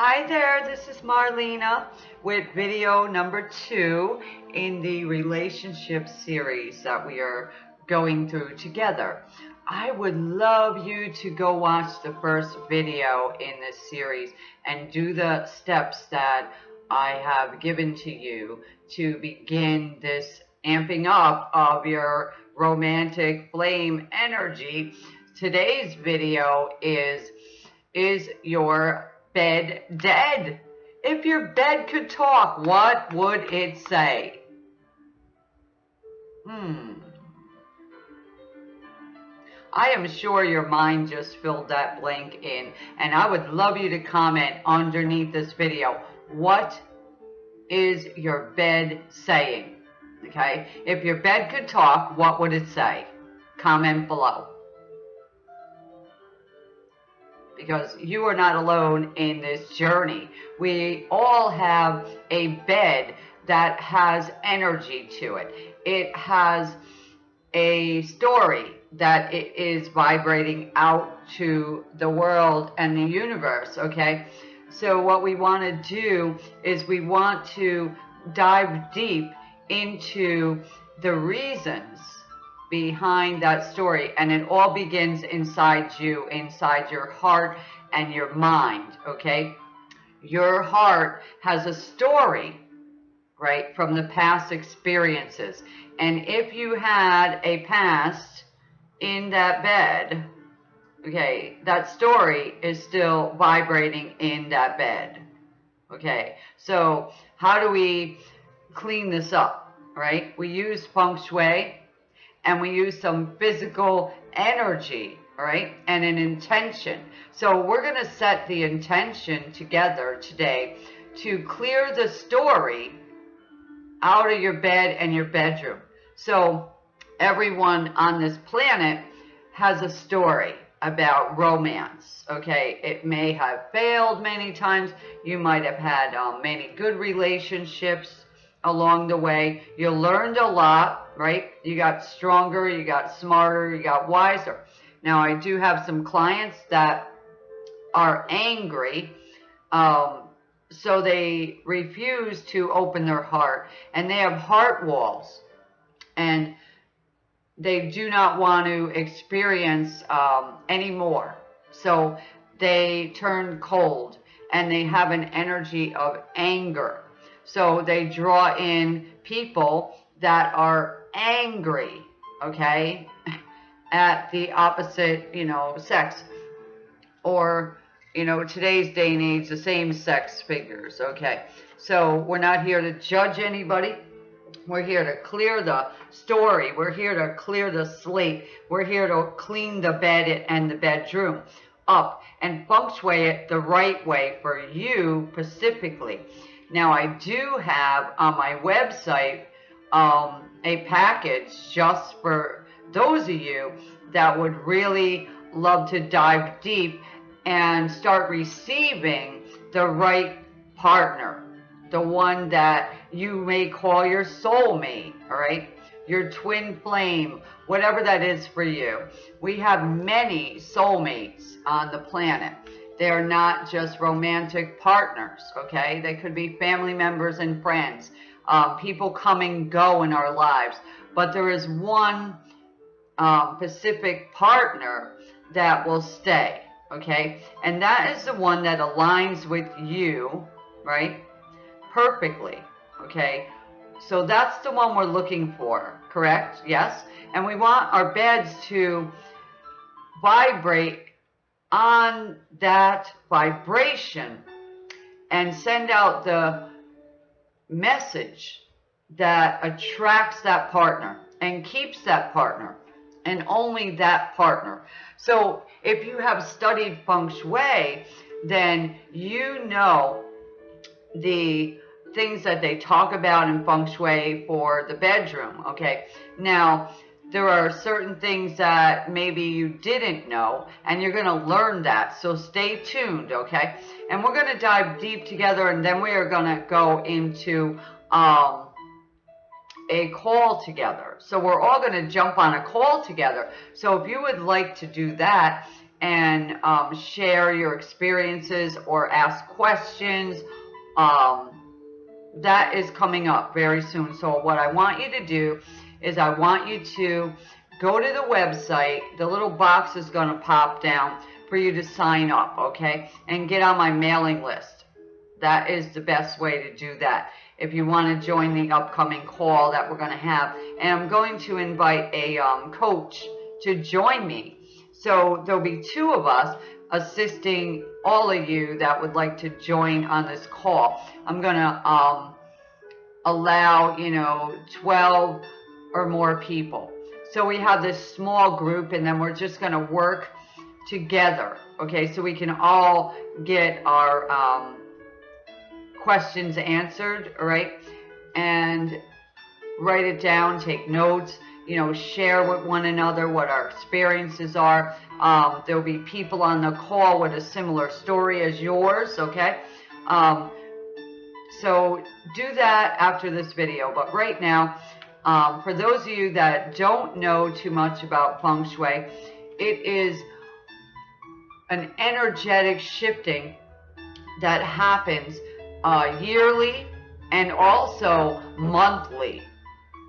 Hi there, this is Marlena with video number two in the relationship series that we are going through together. I would love you to go watch the first video in this series and do the steps that I have given to you to begin this amping up of your romantic flame energy. Today's video is, is your bed dead? If your bed could talk, what would it say? Hmm. I am sure your mind just filled that blank in and I would love you to comment underneath this video. What is your bed saying? Okay, if your bed could talk, what would it say? Comment below. Because you are not alone in this journey. We all have a bed that has energy to it. It has a story that it is vibrating out to the world and the universe, okay? So what we want to do is we want to dive deep into the reasons behind that story and it all begins inside you inside your heart and your mind okay? Your heart has a story right from the past experiences. And if you had a past in that bed okay that story is still vibrating in that bed okay? So how do we clean this up, right? We use feng shui and we use some physical energy, right? And an intention. So we're going to set the intention together today to clear the story out of your bed and your bedroom. So everyone on this planet has a story about romance. Okay, it may have failed many times. You might have had um, many good relationships along the way. You learned a lot, right? You got stronger, you got smarter, you got wiser. Now, I do have some clients that are angry, um, so they refuse to open their heart, and they have heart walls, and they do not want to experience um, anymore. So they turn cold, and they have an energy of anger so they draw in people that are angry, okay, at the opposite, you know, sex. Or, you know, today's day and age, the same sex figures, okay. So we're not here to judge anybody. We're here to clear the story. We're here to clear the slate. We're here to clean the bed and the bedroom up and feng shui it the right way for you specifically. Now I do have on my website um, a package just for those of you that would really love to dive deep and start receiving the right partner, the one that you may call your soulmate, all right? Your twin flame, whatever that is for you. We have many soulmates on the planet. They're not just romantic partners, okay? They could be family members and friends, um, people come and go in our lives. But there is one um, Pacific partner that will stay, okay? And that is the one that aligns with you, right? Perfectly, okay? So that's the one we're looking for, correct? Yes? And we want our beds to vibrate on that vibration and send out the message that attracts that partner and keeps that partner and only that partner. So if you have studied feng shui, then you know the things that they talk about in feng shui for the bedroom, okay? Now, there are certain things that maybe you didn't know and you're going to learn that so stay tuned okay and we're going to dive deep together and then we are going to go into um, a call together so we're all going to jump on a call together so if you would like to do that and um, share your experiences or ask questions. Um, that is coming up very soon. So what I want you to do is I want you to go to the website. The little box is going to pop down for you to sign up, okay? And get on my mailing list. That is the best way to do that if you want to join the upcoming call that we're going to have. And I'm going to invite a um, coach to join me. So there'll be two of us assisting all of you that would like to join on this call. I'm going to um, allow, you know, 12 or more people. So we have this small group and then we're just going to work together. Okay, so we can all get our um, questions answered, right? And write it down, take notes, you know, share with one another what our experiences are. Um, there'll be people on the call with a similar story as yours, okay? Um, so do that after this video. But right now, um, for those of you that don't know too much about feng shui, it is an energetic shifting that happens uh, yearly and also monthly.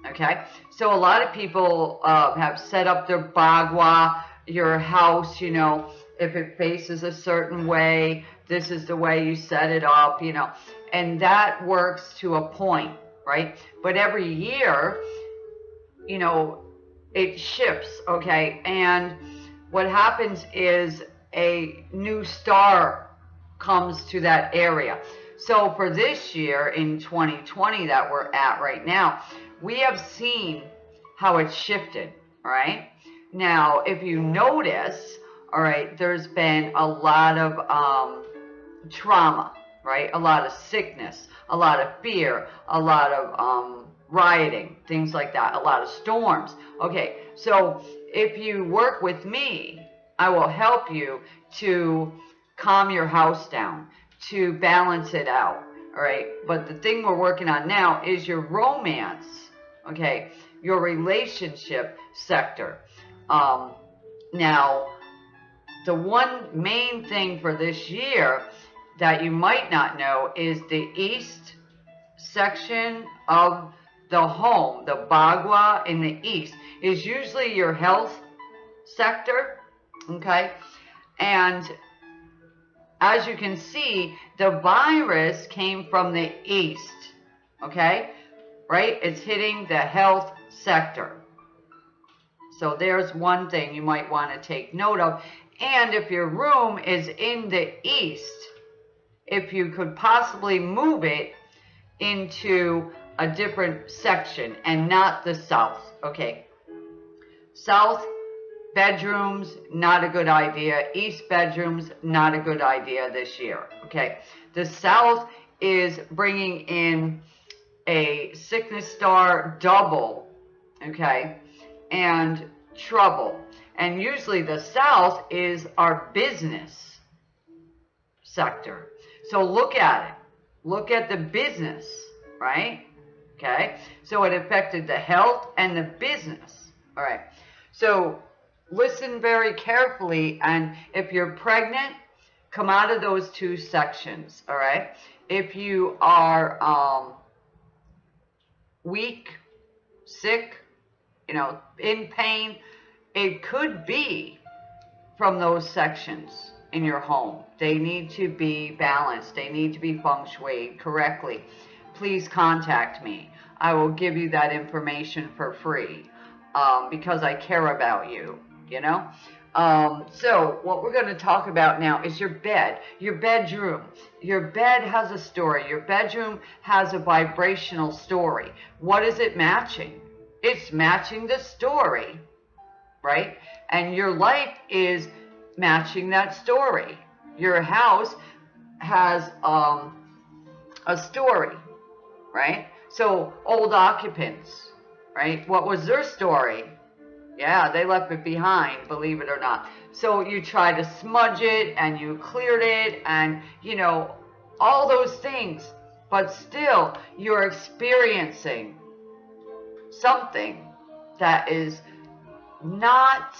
Okay, so a lot of people uh, have set up their bagua, your house, you know, if it faces a certain way, this is the way you set it up, you know, and that works to a point, right? But every year, you know, it shifts, okay? And what happens is a new star comes to that area. So for this year in 2020 that we're at right now, we have seen how it shifted, right? Now, if you notice, all right, there's been a lot of um, trauma, right? A lot of sickness, a lot of fear, a lot of um, rioting, things like that, a lot of storms. Okay, so if you work with me, I will help you to calm your house down, to balance it out. All right. But the thing we're working on now is your romance. Okay. Your relationship sector. Um, now, the one main thing for this year that you might not know is the east section of the home, the bagua in the east, is usually your health sector. Okay. And as you can see, the virus came from the east, okay? Right? It's hitting the health sector. So there's one thing you might want to take note of. And if your room is in the east, if you could possibly move it into a different section and not the south, okay? South bedrooms, not a good idea. East bedrooms, not a good idea this year. Okay. The South is bringing in a sickness star double. Okay. And trouble. And usually the South is our business sector. So look at it. Look at the business, right? Okay. So it affected the health and the business. All right. So listen very carefully. And if you're pregnant, come out of those two sections, all right? If you are um, weak, sick, you know, in pain, it could be from those sections in your home. They need to be balanced. They need to be feng shui correctly. Please contact me. I will give you that information for free um, because I care about you you know? Um, so what we're going to talk about now is your bed, your bedroom. Your bed has a story. Your bedroom has a vibrational story. What is it matching? It's matching the story, right? And your life is matching that story. Your house has um, a story, right? So old occupants, right? What was their story? Yeah, they left it behind, believe it or not. So you try to smudge it and you cleared it and, you know, all those things. But still, you're experiencing something that is not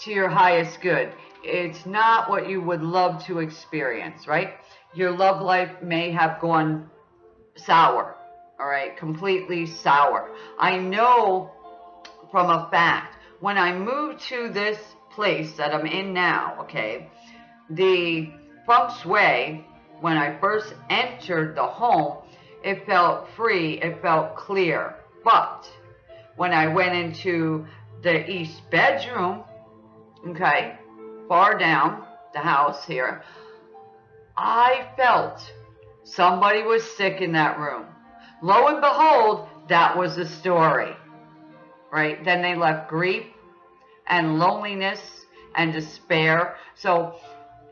to your highest good. It's not what you would love to experience, right? Your love life may have gone sour, all right, completely sour. I know from a fact, when I moved to this place that I'm in now, okay, the feng shui, when I first entered the home, it felt free, it felt clear. But when I went into the east bedroom, okay, far down the house here, I felt somebody was sick in that room. Lo and behold, that was the story, right? Then they left grief and loneliness and despair. So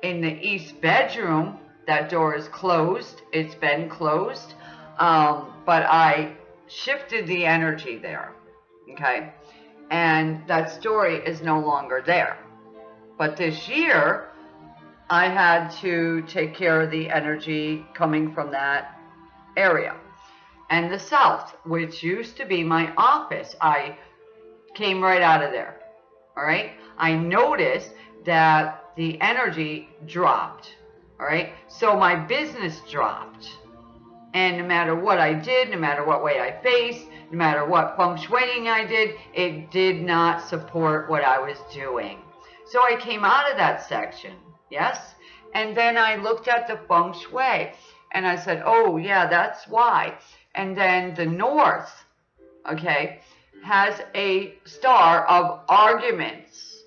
in the east bedroom, that door is closed. It's been closed. Um, but I shifted the energy there. Okay. And that story is no longer there. But this year, I had to take care of the energy coming from that area. And the south, which used to be my office, I came right out of there. All right. I noticed that the energy dropped. All right. So my business dropped. And no matter what I did, no matter what way I faced, no matter what feng shuiing I did, it did not support what I was doing. So I came out of that section. Yes. And then I looked at the feng shui and I said, oh yeah, that's why. And then the north, okay, has a star of arguments.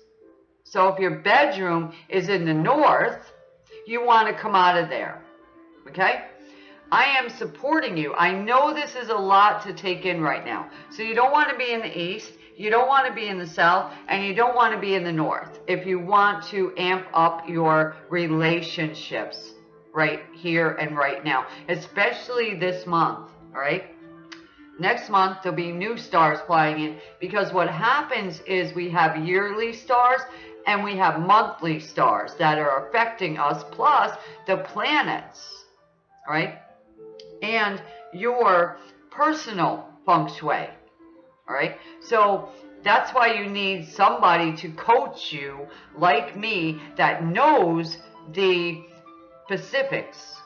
So if your bedroom is in the north, you want to come out of there. Okay? I am supporting you. I know this is a lot to take in right now. So you don't want to be in the east, you don't want to be in the south, and you don't want to be in the north if you want to amp up your relationships right here and right now, especially this month, all right? Next month, there'll be new stars flying in because what happens is we have yearly stars and we have monthly stars that are affecting us, plus the planets, right? And your personal feng shui, all right? So that's why you need somebody to coach you like me that knows the specifics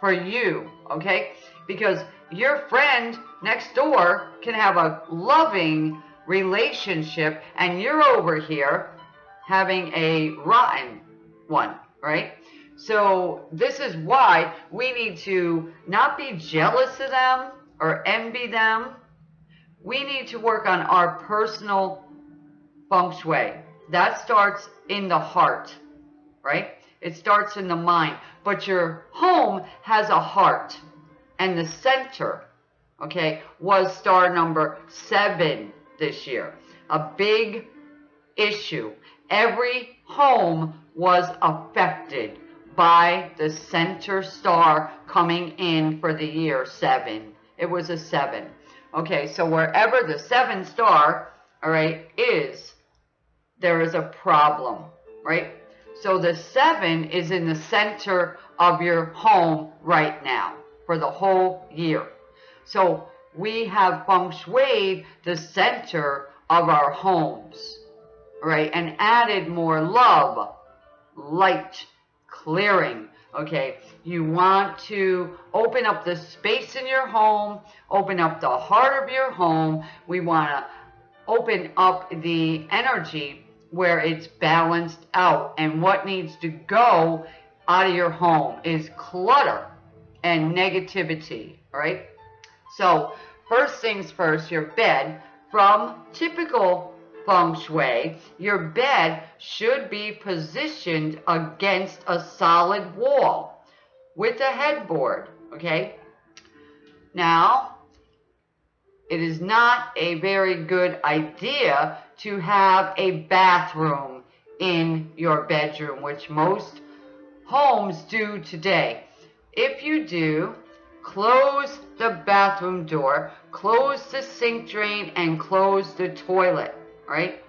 for you, okay? Because your friend next door can have a loving relationship and you're over here having a rotten one, right? So this is why we need to not be jealous of them or envy them. We need to work on our personal feng shui. That starts in the heart, right? It starts in the mind. But your home has a heart. And the center, okay, was star number seven this year. A big issue. Every home was affected by the center star coming in for the year seven. It was a seven. Okay, so wherever the seven star, all right, is, there is a problem, right? So the seven is in the center of your home right now for the whole year. So we have feng shui the center of our homes, right? And added more love, light, clearing, okay? You want to open up the space in your home, open up the heart of your home. We want to open up the energy where it's balanced out. And what needs to go out of your home is clutter and negativity, right? So first things first, your bed, from typical feng shui, your bed should be positioned against a solid wall with a headboard, okay? Now, it is not a very good idea to have a bathroom in your bedroom, which most homes do today. If you do, close the bathroom door, close the sink drain, and close the toilet, right?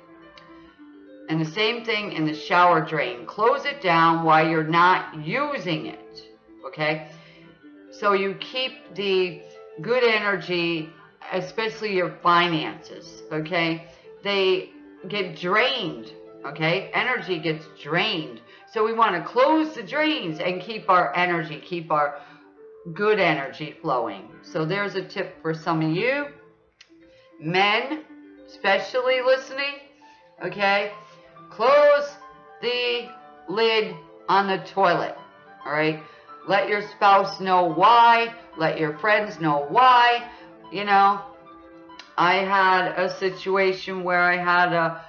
And the same thing in the shower drain. Close it down while you're not using it, okay? So you keep the good energy, especially your finances, okay? They get drained, Okay, energy gets drained. So we want to close the drains and keep our energy, keep our good energy flowing. So there's a tip for some of you. Men, especially listening, okay? Close the lid on the toilet, all right? Let your spouse know why. Let your friends know why. You know, I had a situation where I had a,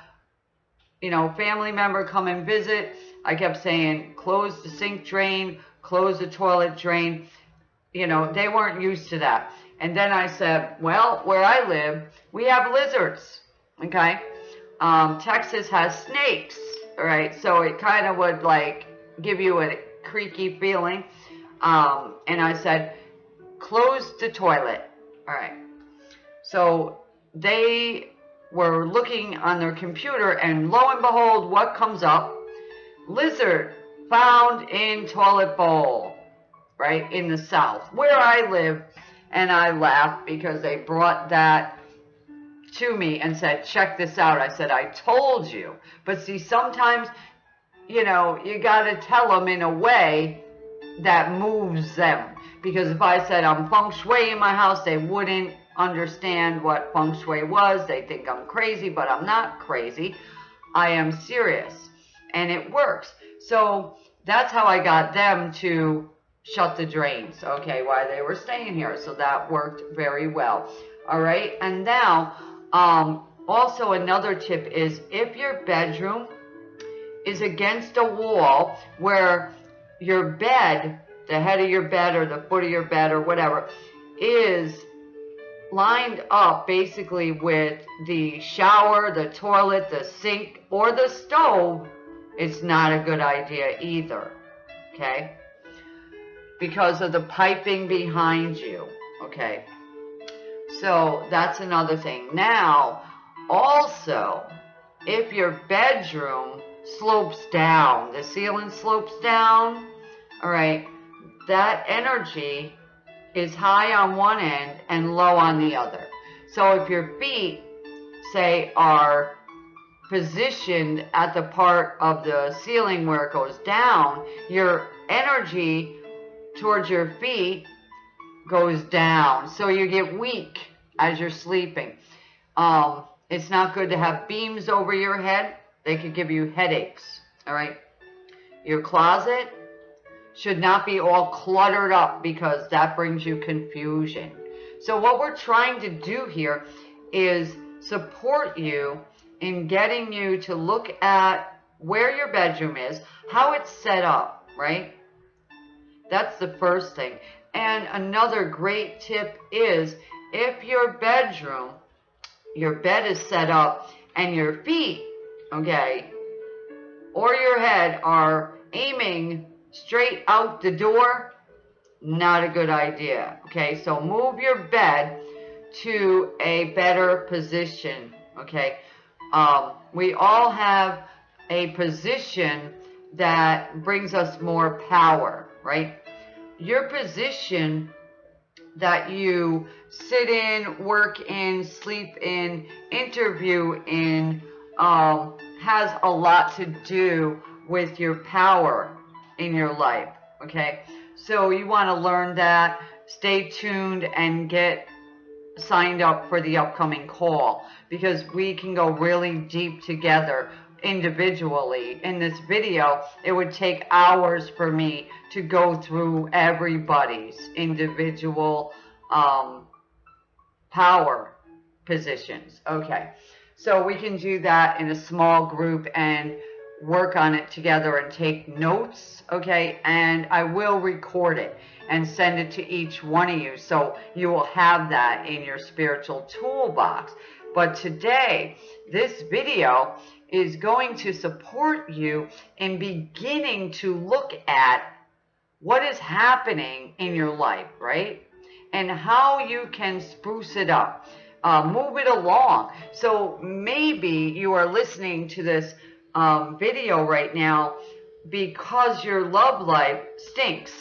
you know, family member come and visit. I kept saying, close the sink drain, close the toilet drain. You know, they weren't used to that. And then I said, well, where I live, we have lizards, okay? Um, Texas has snakes, all right? So it kind of would like give you a creaky feeling. Um, and I said, close the toilet. All right. So they were looking on their computer and lo and behold, what comes up? Lizard found in toilet bowl, right? In the South, where I live. And I laughed because they brought that to me and said, check this out. I said, I told you. But see, sometimes, you know, you got to tell them in a way that moves them. Because if I said I'm feng shui in my house, they wouldn't understand what feng shui was. They think I'm crazy, but I'm not crazy. I am serious. And it works. So that's how I got them to shut the drains, okay, while they were staying here. So that worked very well. All right. And now, um, also another tip is if your bedroom is against a wall where your bed, the head of your bed or the foot of your bed or whatever, is lined up basically with the shower, the toilet, the sink, or the stove, it's not a good idea either. Okay? Because of the piping behind you. Okay? So that's another thing. Now, also, if your bedroom slopes down, the ceiling slopes down, all right, that energy is high on one end and low on the other. So if your feet, say, are positioned at the part of the ceiling where it goes down, your energy towards your feet goes down. So you get weak as you're sleeping. Um, it's not good to have beams over your head. They could give you headaches. All right. Your closet should not be all cluttered up because that brings you confusion. So what we're trying to do here is support you in getting you to look at where your bedroom is, how it's set up, right? That's the first thing. And another great tip is if your bedroom, your bed is set up and your feet, okay, or your head are aiming straight out the door, not a good idea. Okay, so move your bed to a better position. Okay, um, we all have a position that brings us more power, right? Your position that you sit in, work in, sleep in, interview in, um, has a lot to do with your power in your life. Okay, so you want to learn that. Stay tuned and get signed up for the upcoming call because we can go really deep together individually. In this video, it would take hours for me to go through everybody's individual um, power positions. Okay, so we can do that in a small group and work on it together and take notes, okay? And I will record it and send it to each one of you so you will have that in your spiritual toolbox. But today, this video is going to support you in beginning to look at what is happening in your life, right? And how you can spruce it up, uh, move it along. So maybe you are listening to this um, video right now because your love life stinks,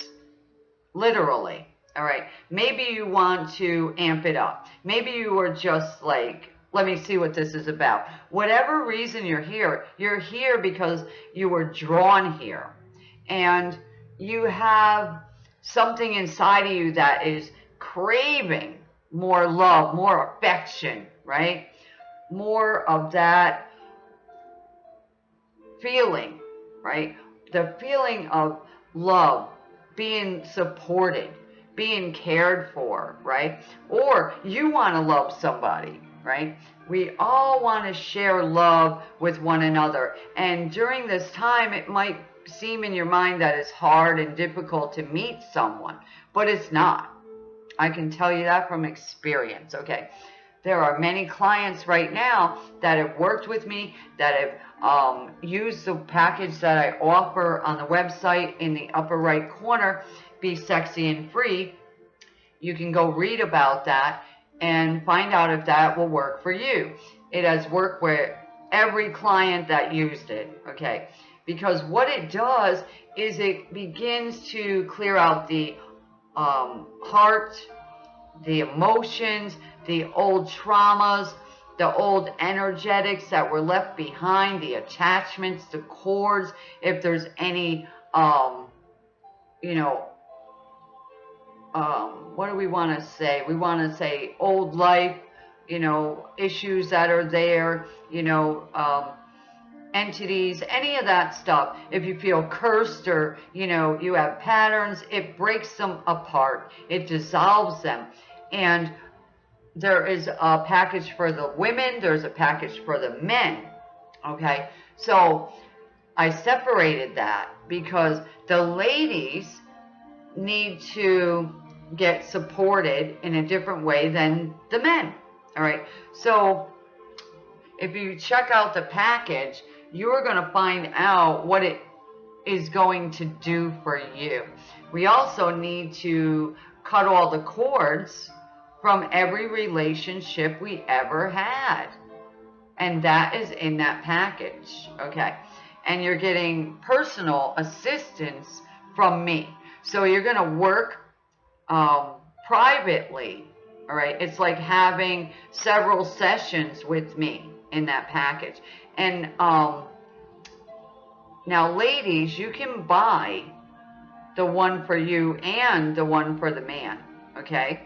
literally. All right. Maybe you want to amp it up. Maybe you are just like let me see what this is about. Whatever reason you're here, you're here because you were drawn here. And you have something inside of you that is craving more love, more affection, right? More of that feeling, right? The feeling of love, being supported, being cared for, right? Or you want to love somebody, right? We all want to share love with one another. And during this time, it might seem in your mind that it's hard and difficult to meet someone, but it's not. I can tell you that from experience, okay? There are many clients right now that have worked with me, that have um, used the package that I offer on the website in the upper right corner, Be Sexy and Free. You can go read about that and find out if that will work for you. It has worked with every client that used it, okay? Because what it does is it begins to clear out the um, heart, the emotions, the old traumas, the old energetics that were left behind, the attachments, the cords, if there's any, um, you know, um, what do we want to say? We want to say old life, you know, issues that are there, you know, um, entities, any of that stuff. If you feel cursed or, you know, you have patterns, it breaks them apart. It dissolves them. And there is a package for the women. There's a package for the men. Okay. So I separated that because the ladies need to get supported in a different way than the men. All right. So if you check out the package, you're going to find out what it is going to do for you. We also need to cut all the cords from every relationship we ever had. And that is in that package. Okay. And you're getting personal assistance from me. So you're going to work um, privately. All right. It's like having several sessions with me in that package. And um, now, ladies, you can buy the one for you and the one for the man. Okay.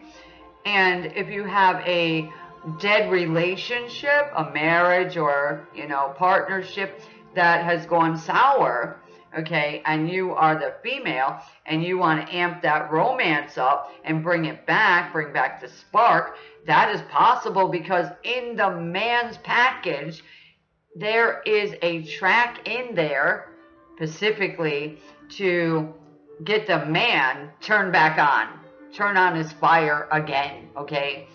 And if you have a dead relationship, a marriage or, you know, partnership that has gone sour, okay, and you are the female and you want to amp that romance up and bring it back, bring back the spark, that is possible because in the man's package, there is a track in there specifically to get the man turned back on, turn on his fire again, okay?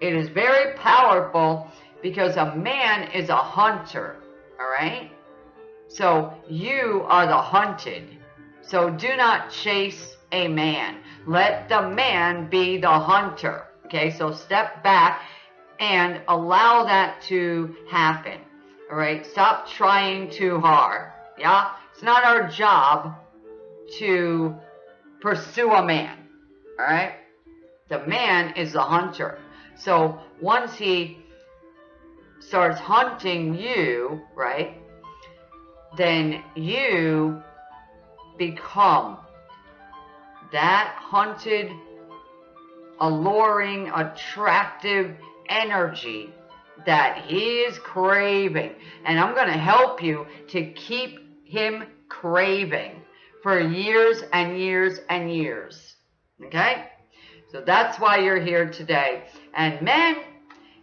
It is very powerful because a man is a hunter, all right? So you are the hunted. So do not chase a man. Let the man be the hunter. Okay, so step back and allow that to happen. All right, stop trying too hard. Yeah, it's not our job to pursue a man. All right, the man is the hunter. So once he starts hunting you, right, then you become that hunted, alluring, attractive energy that he is craving. And I'm going to help you to keep him craving for years and years and years. Okay? So that's why you're here today. And men,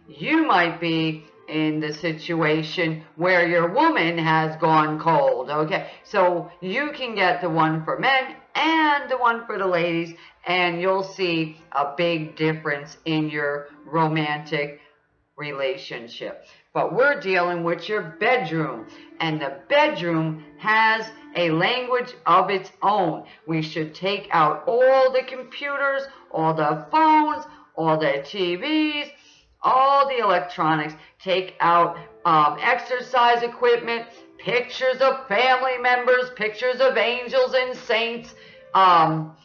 you might be in the situation where your woman has gone cold. Okay, so you can get the one for men and the one for the ladies, and you'll see a big difference in your romantic relationship. But we're dealing with your bedroom, and the bedroom has a language of its own. We should take out all the computers, all the phones, all the TVs, all the electronics, take out um, exercise equipment, pictures of family members, pictures of angels and saints. Um,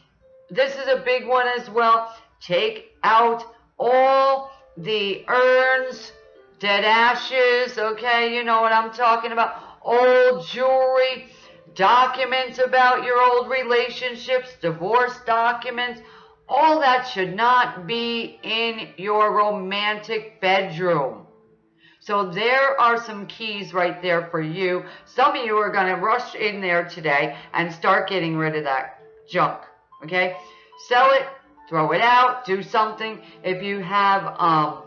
this is a big one as well. Take out all the urns, dead ashes, okay? You know what I'm talking about. Old jewelry, documents about your old relationships, divorce documents. All that should not be in your romantic bedroom. So there are some keys right there for you. Some of you are going to rush in there today and start getting rid of that junk. Okay? Sell it, throw it out, do something. If you have, um,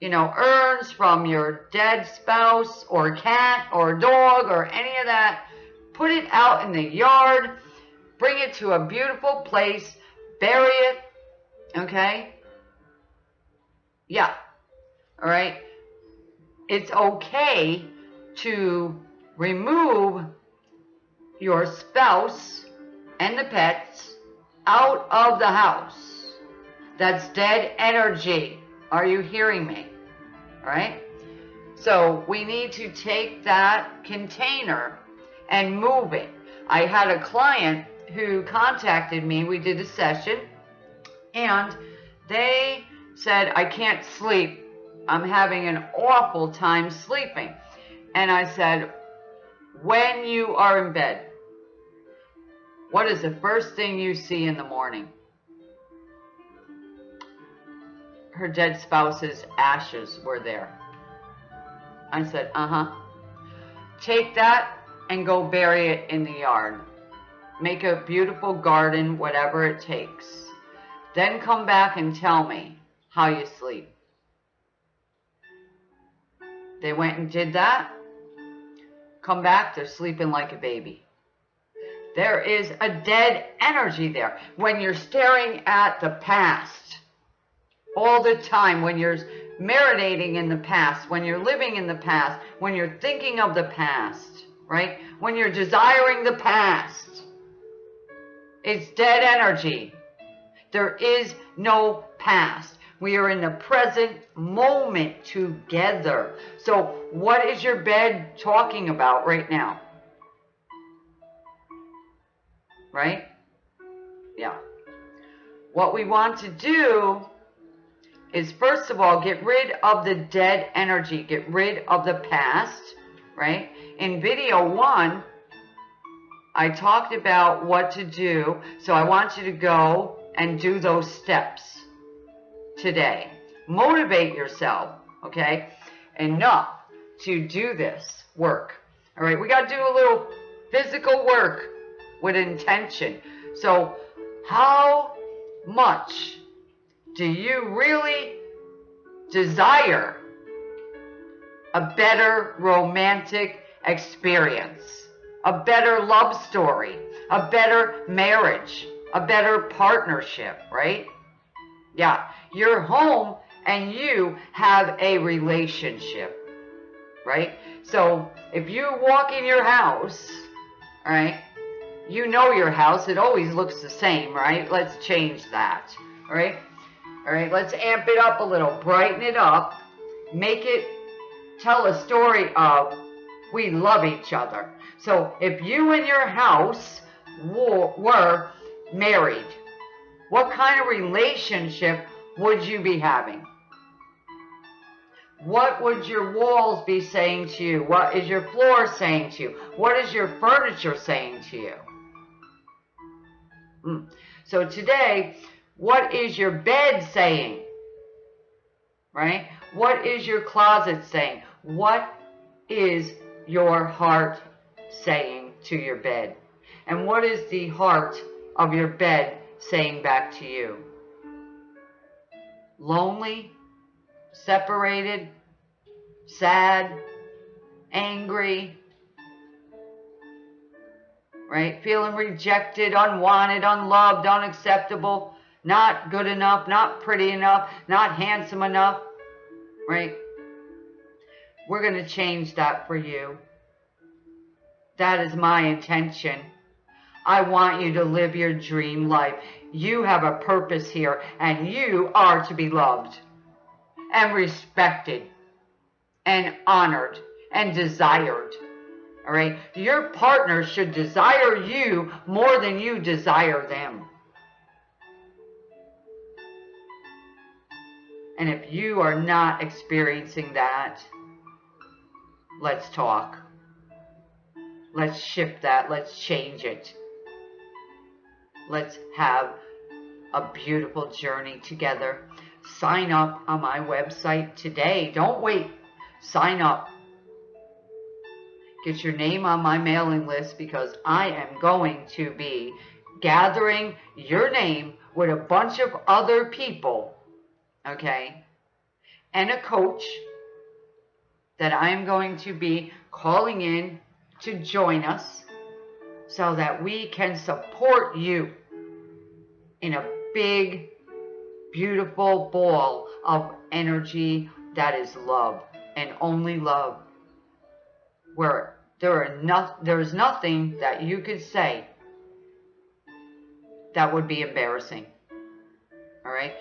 you know, urns from your dead spouse or cat or dog or any of that, put it out in the yard. Bring it to a beautiful place. Bury it. Okay? Yeah. All right? it's okay to remove your spouse and the pets out of the house. That's dead energy. Are you hearing me? All right? So we need to take that container and move it. I had a client who contacted me. We did a session and they said, I can't sleep I'm having an awful time sleeping. And I said, when you are in bed, what is the first thing you see in the morning? Her dead spouse's ashes were there. I said, uh-huh. Take that and go bury it in the yard. Make a beautiful garden, whatever it takes. Then come back and tell me how you sleep. They went and did that. Come back, they're sleeping like a baby. There is a dead energy there. When you're staring at the past all the time, when you're marinating in the past, when you're living in the past, when you're thinking of the past, right? When you're desiring the past, it's dead energy. There is no past. We are in the present moment together. So what is your bed talking about right now? Right? Yeah. What we want to do is first of all, get rid of the dead energy. Get rid of the past, right? In video one, I talked about what to do. So I want you to go and do those steps today. Motivate yourself, okay, enough to do this work. All right, we got to do a little physical work with intention. So, how much do you really desire a better romantic experience, a better love story, a better marriage, a better partnership, right? Yeah, your home and you have a relationship, right? So if you walk in your house, right, you know your house. It always looks the same, right? Let's change that, all right? All right, let's amp it up a little, brighten it up, make it tell a story of we love each other. So if you and your house were married, what kind of relationship would you be having? What would your walls be saying to you? What is your floor saying to you? What is your furniture saying to you? Mm. So today, what is your bed saying? Right? What is your closet saying? What is your heart saying to your bed? And what is the heart of your bed saying back to you? Lonely, separated, sad, angry, right? Feeling rejected, unwanted, unloved, unacceptable, not good enough, not pretty enough, not handsome enough, right? We're going to change that for you. That is my intention. I want you to live your dream life. You have a purpose here, and you are to be loved and respected and honored and desired. All right? Your partner should desire you more than you desire them. And if you are not experiencing that, let's talk. Let's shift that. Let's change it. Let's have a beautiful journey together. Sign up on my website today. Don't wait. Sign up. Get your name on my mailing list because I am going to be gathering your name with a bunch of other people okay, and a coach that I am going to be calling in to join us so that we can support you in a big, beautiful ball of energy that is love and only love. Where there are no, there is nothing that you could say that would be embarrassing. All right?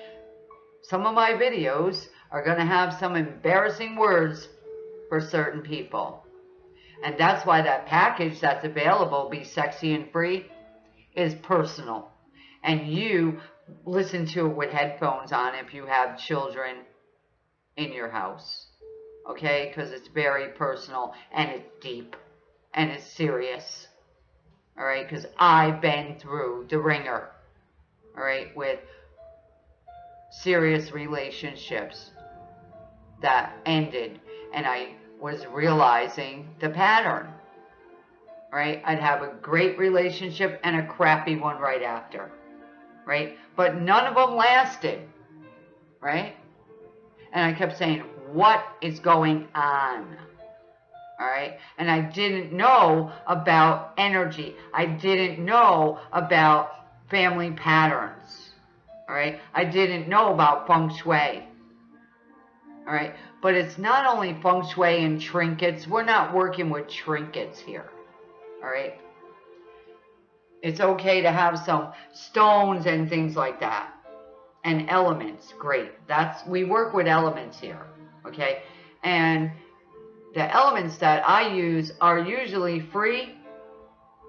some of my videos are going to have some embarrassing words for certain people. And that's why that package that's available, Be Sexy and Free, is personal. And you listen to it with headphones on if you have children in your house. Okay? Because it's very personal and it's deep and it's serious. All right? Because I've been through the wringer. All right? With serious relationships that ended and I was realizing the pattern. Right? I'd have a great relationship and a crappy one right after. Right? But none of them lasted. Right? And I kept saying, what is going on? All right. And I didn't know about energy. I didn't know about family patterns all right? I didn't know about feng shui, all right? But it's not only feng shui and trinkets. We're not working with trinkets here, all right? It's okay to have some stones and things like that. And elements, great. That's We work with elements here, okay? And the elements that I use are usually free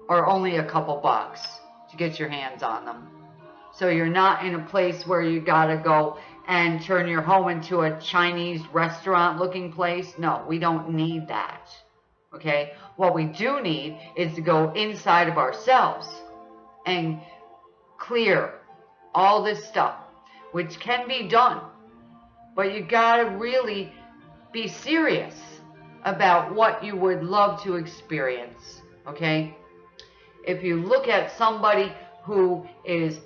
or only a couple bucks to get your hands on them. So you're not in a place where you got to go and turn your home into a Chinese restaurant looking place. No, we don't need that. Okay? What we do need is to go inside of ourselves and clear all this stuff, which can be done. But you got to really be serious about what you would love to experience. Okay? If you look at somebody who is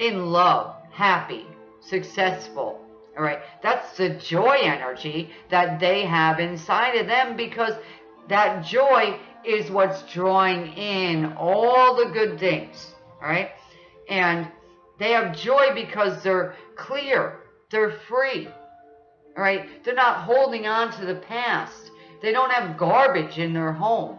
in love, happy, successful. All right. That's the joy energy that they have inside of them because that joy is what's drawing in all the good things. All right. And they have joy because they're clear, they're free. All right. They're not holding on to the past. They don't have garbage in their home.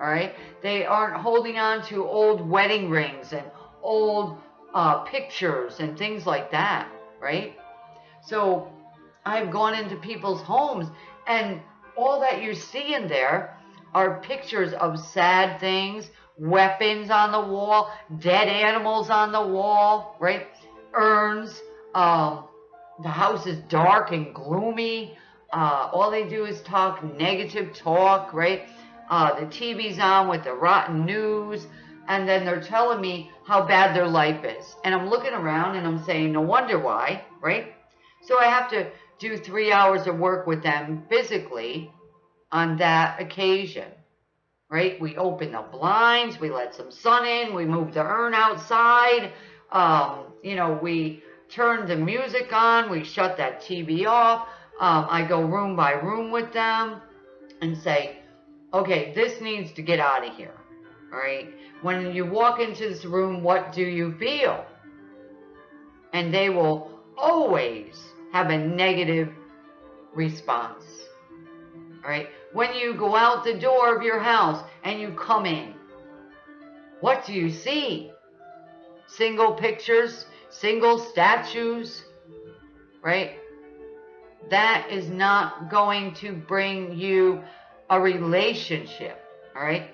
All right. They aren't holding on to old wedding rings and old uh, pictures and things like that, right? So I've gone into people's homes and all that you see in there are pictures of sad things, weapons on the wall, dead animals on the wall, right? Urns. Um, the house is dark and gloomy. Uh, all they do is talk negative talk, right? Uh, the TV's on with the rotten news and then they're telling me how bad their life is. And I'm looking around and I'm saying, no wonder why, right? So I have to do three hours of work with them physically on that occasion, right? We open the blinds, we let some sun in, we move the urn outside, um, you know, we turn the music on, we shut that TV off. Um, I go room by room with them and say, okay, this needs to get out of here right? When you walk into this room, what do you feel? And they will always have a negative response, right? When you go out the door of your house and you come in, what do you see? Single pictures, single statues, right? That is not going to bring you a relationship, all right?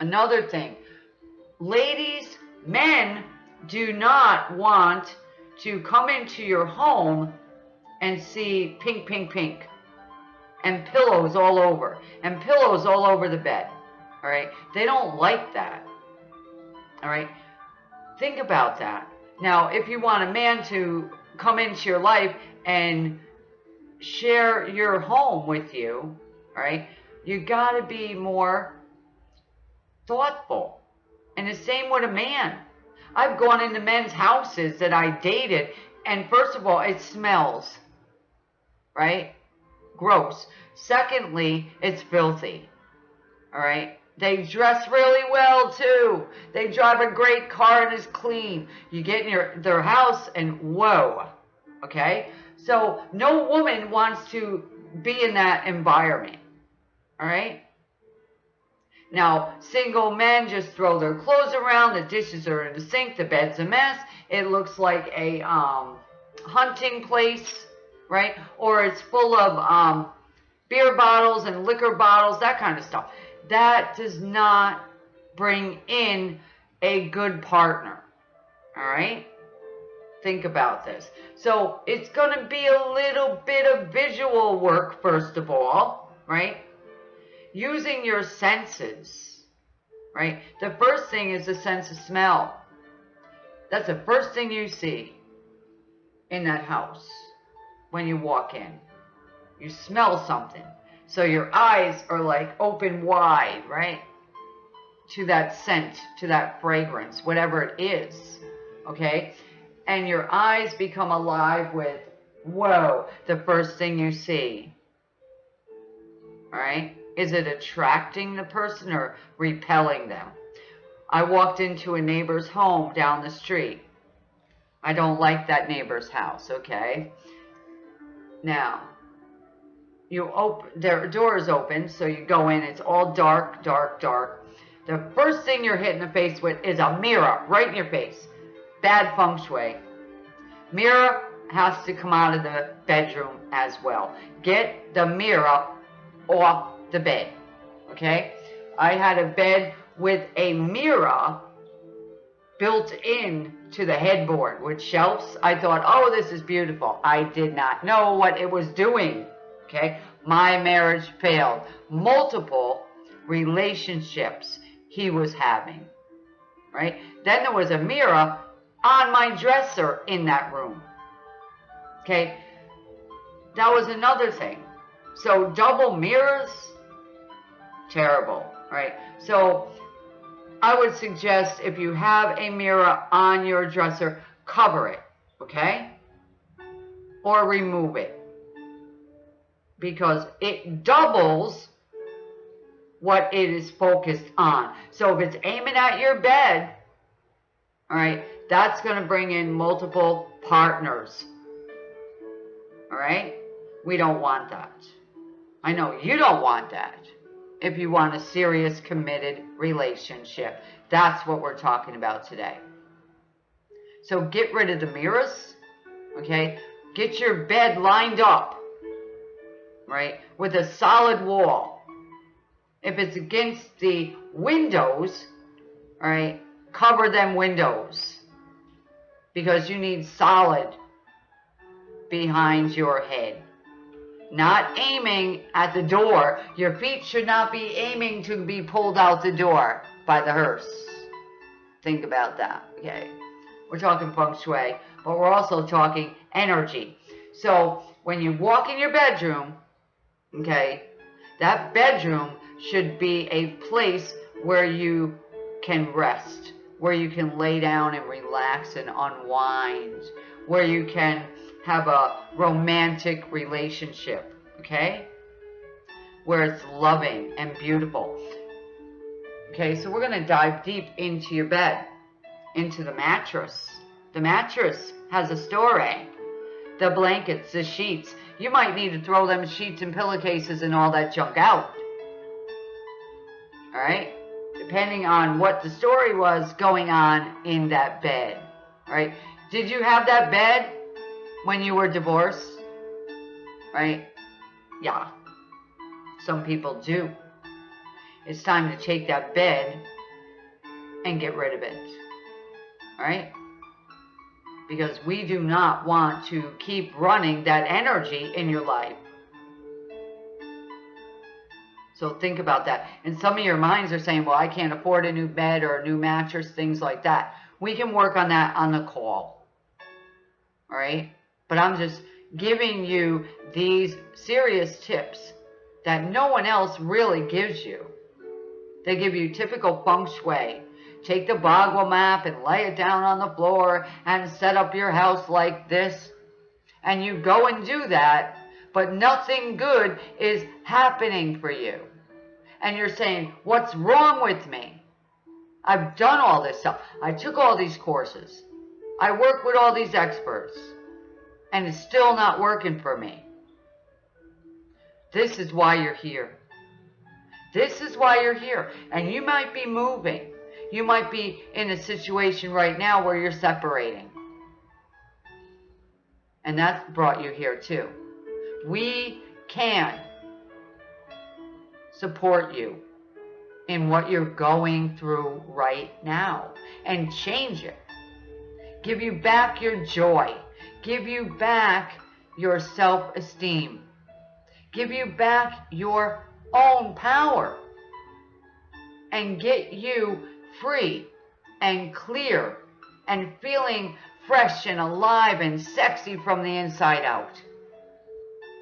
Another thing, ladies, men do not want to come into your home and see pink, pink, pink, and pillows all over, and pillows all over the bed. All right? They don't like that. All right? Think about that. Now, if you want a man to come into your life and share your home with you, all right, you got to be more thoughtful. And the same with a man. I've gone into men's houses that I dated, and first of all, it smells, right? Gross. Secondly, it's filthy, all right? They dress really well too. They drive a great car and is clean. You get in your their house and whoa, okay? So no woman wants to be in that environment, all right? Now, single men just throw their clothes around, the dishes are in the sink, the bed's a mess. It looks like a um, hunting place, right? Or it's full of um, beer bottles and liquor bottles, that kind of stuff. That does not bring in a good partner, all right? Think about this. So it's going to be a little bit of visual work, first of all, right? Using your senses, right? The first thing is the sense of smell. That's the first thing you see in that house when you walk in. You smell something. So your eyes are like open wide, right? To that scent, to that fragrance, whatever it is, okay? And your eyes become alive with, whoa, the first thing you see, all right? Is it attracting the person or repelling them? I walked into a neighbor's home down the street. I don't like that neighbor's house, okay? Now, you open, their door is open, so you go in, it's all dark, dark, dark. The first thing you're hit in the face with is a mirror right in your face. Bad feng shui. Mirror has to come out of the bedroom as well. Get the mirror off the bed. Okay? I had a bed with a mirror built in to the headboard with shelves. I thought, oh, this is beautiful. I did not know what it was doing. Okay? My marriage failed. Multiple relationships he was having. Right? Then there was a mirror on my dresser in that room. Okay? That was another thing. So double mirrors, terrible, right? So I would suggest if you have a mirror on your dresser, cover it, okay? Or remove it. Because it doubles what it is focused on. So if it's aiming at your bed, all right, that's going to bring in multiple partners. All right? We don't want that. I know you don't want that if you want a serious, committed relationship. That's what we're talking about today. So get rid of the mirrors, okay? Get your bed lined up, right, with a solid wall. If it's against the windows, right, cover them windows because you need solid behind your head not aiming at the door. Your feet should not be aiming to be pulled out the door by the hearse. Think about that, okay? We're talking feng shui, but we're also talking energy. So when you walk in your bedroom, okay, that bedroom should be a place where you can rest, where you can lay down and relax and unwind, where you can have a romantic relationship, okay? Where it's loving and beautiful. Okay, so we're going to dive deep into your bed, into the mattress. The mattress has a story. The blankets, the sheets. You might need to throw them sheets and pillowcases and all that junk out. All right? Depending on what the story was going on in that bed. All right? Did you have that bed when you were divorced, right? Yeah, some people do. It's time to take that bed and get rid of it, right? because we do not want to keep running that energy in your life. So think about that. And some of your minds are saying, well, I can't afford a new bed or a new mattress, things like that. We can work on that on the call. All right? But I'm just giving you these serious tips that no one else really gives you. They give you typical feng shui. Take the Bagua map and lay it down on the floor and set up your house like this. And you go and do that, but nothing good is happening for you. And you're saying, what's wrong with me? I've done all this stuff. I took all these courses. I work with all these experts. And it's still not working for me. This is why you're here. This is why you're here. And you might be moving. You might be in a situation right now where you're separating. And that's brought you here too. We can support you in what you're going through right now and change it. Give you back your joy. Give you back your self-esteem. Give you back your own power. And get you free and clear and feeling fresh and alive and sexy from the inside out.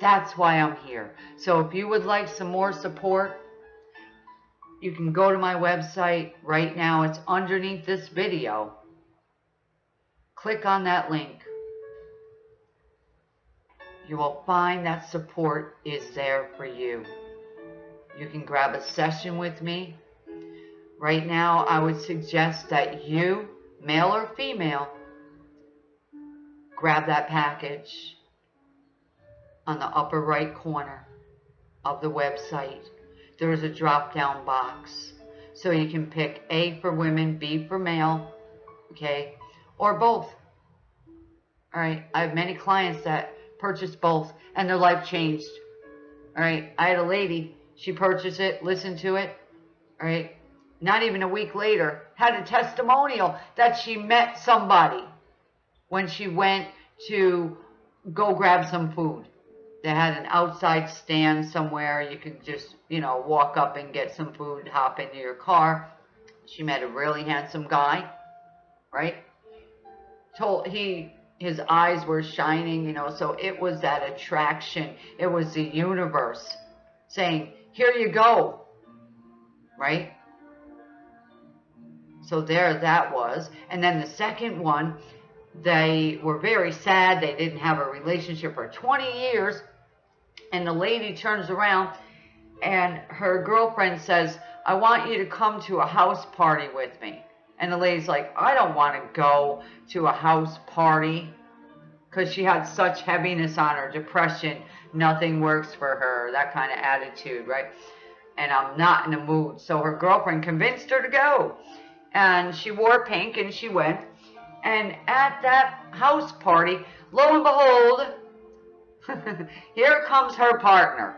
That's why I'm here. So if you would like some more support, you can go to my website right now. It's underneath this video. Click on that link. You will find that support is there for you. You can grab a session with me. Right now, I would suggest that you, male or female, grab that package on the upper right corner of the website. There is a drop down box. So you can pick A for women, B for male, okay, or both. All right, I have many clients that purchased both and their life changed. All right, I had a lady, she purchased it, listened to it, all right, not even a week later, had a testimonial that she met somebody when she went to go grab some food. They had an outside stand somewhere. You could just, you know, walk up and get some food, hop into your car. She met a really handsome guy, right? Told he his eyes were shining, you know, so it was that attraction. It was the universe saying, "Here you go." Right? So there that was. And then the second one, they were very sad. They didn't have a relationship for 20 years and the lady turns around and her girlfriend says, I want you to come to a house party with me. And the lady's like, I don't want to go to a house party because she had such heaviness on her, depression, nothing works for her, that kind of attitude, right? And I'm not in the mood. So her girlfriend convinced her to go. And she wore pink and she went. And at that house party, lo and behold, Here comes her partner.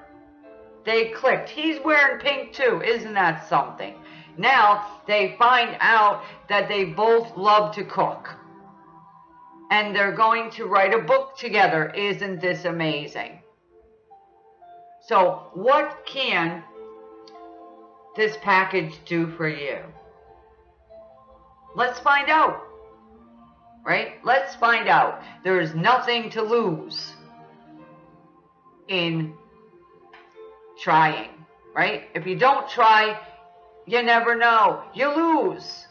They clicked. He's wearing pink too. Isn't that something? Now they find out that they both love to cook. And they're going to write a book together. Isn't this amazing? So what can this package do for you? Let's find out. Right? Let's find out. There is nothing to lose in trying, right? If you don't try, you never know. You lose.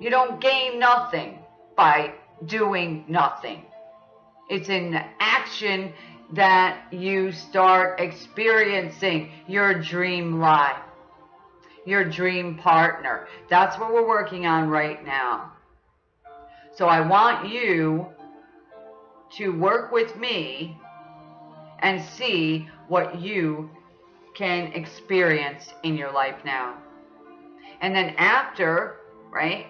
You don't gain nothing by doing nothing. It's in action that you start experiencing your dream life, your dream partner. That's what we're working on right now. So I want you to work with me and see what you can experience in your life now. And then after, right,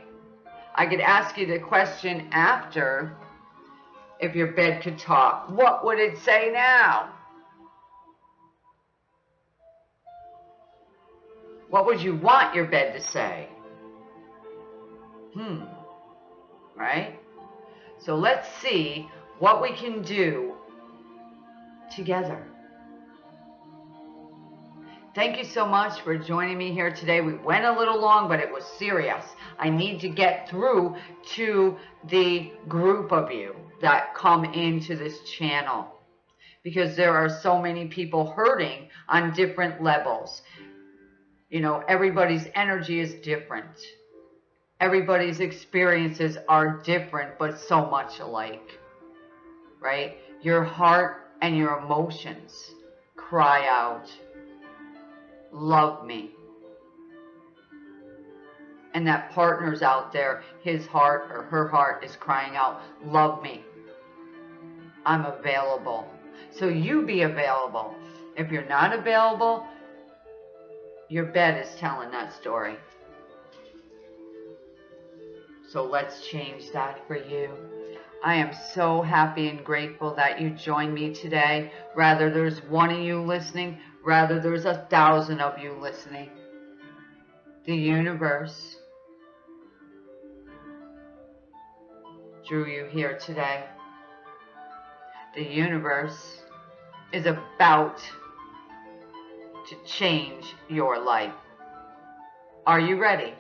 I could ask you the question after if your bed could talk. What would it say now? What would you want your bed to say? Hmm. Right? So let's see what we can do together. Thank you so much for joining me here today. We went a little long, but it was serious. I need to get through to the group of you that come into this channel because there are so many people hurting on different levels. You know, everybody's energy is different. Everybody's experiences are different, but so much alike, right? Your heart and your emotions cry out, love me. And that partner's out there, his heart or her heart is crying out, love me. I'm available. So you be available. If you're not available, your bed is telling that story. So let's change that for you. I am so happy and grateful that you joined me today. Rather there's one of you listening, rather there's a thousand of you listening. The universe drew you here today. The universe is about to change your life. Are you ready?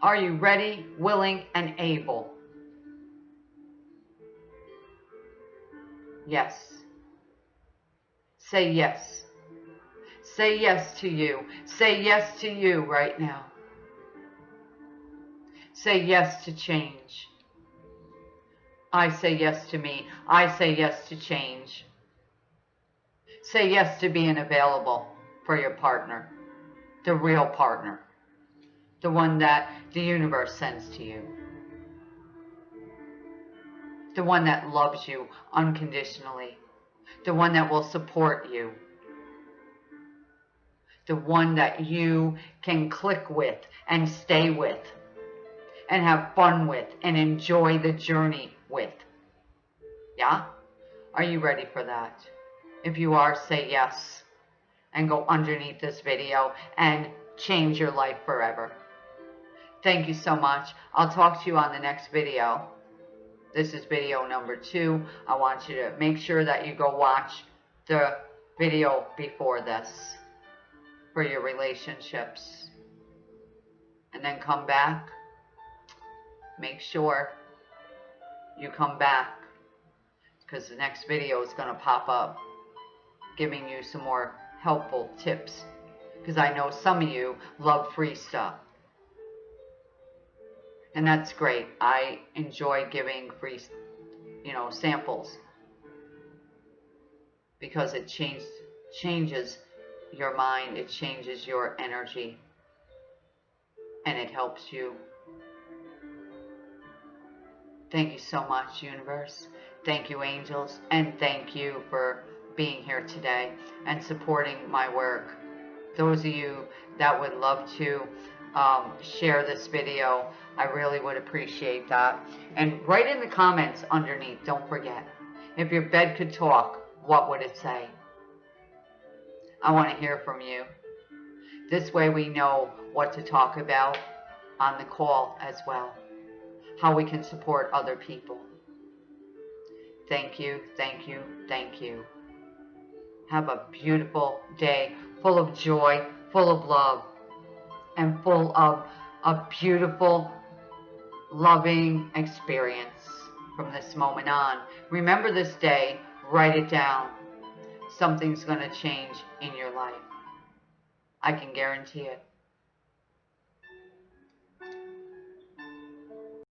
Are you ready, willing, and able? Yes. Say yes. Say yes to you. Say yes to you right now. Say yes to change. I say yes to me. I say yes to change. Say yes to being available for your partner, the real partner, the one that the universe sends to you, the one that loves you unconditionally, the one that will support you, the one that you can click with and stay with and have fun with and enjoy the journey with. Yeah? Are you ready for that? If you are, say yes and go underneath this video and change your life forever. Thank you so much. I'll talk to you on the next video. This is video number two. I want you to make sure that you go watch the video before this for your relationships. And then come back. Make sure you come back because the next video is going to pop up giving you some more helpful tips because I know some of you love free stuff. And that's great. I enjoy giving free, you know, samples because it changes changes your mind, it changes your energy, and it helps you Thank you so much, universe. Thank you, angels. And thank you for being here today and supporting my work. Those of you that would love to um, share this video, I really would appreciate that. And write in the comments underneath, don't forget. If your bed could talk, what would it say? I want to hear from you. This way we know what to talk about on the call as well how we can support other people. Thank you, thank you, thank you. Have a beautiful day full of joy, full of love, and full of a beautiful, loving experience from this moment on. Remember this day, write it down. Something's going to change in your life. I can guarantee it.